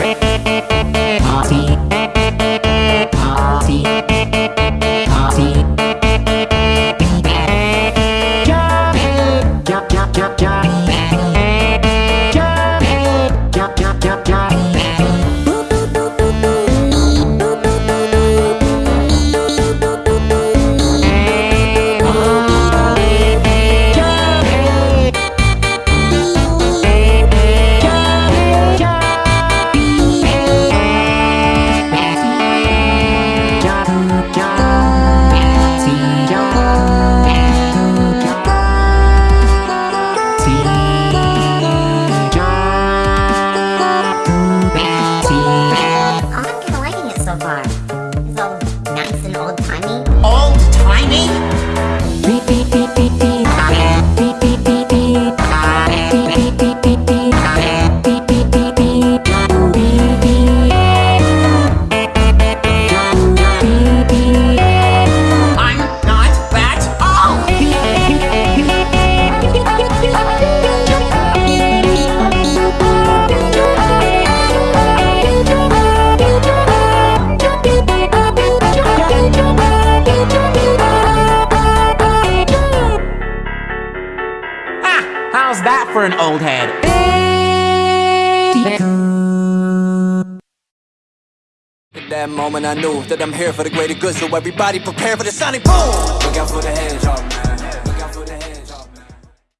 jump. Jump, nice and how's that for an old head? At that moment I knew that I'm here for the greater good So everybody prepare for the sonic boom Look out for the hedgehog man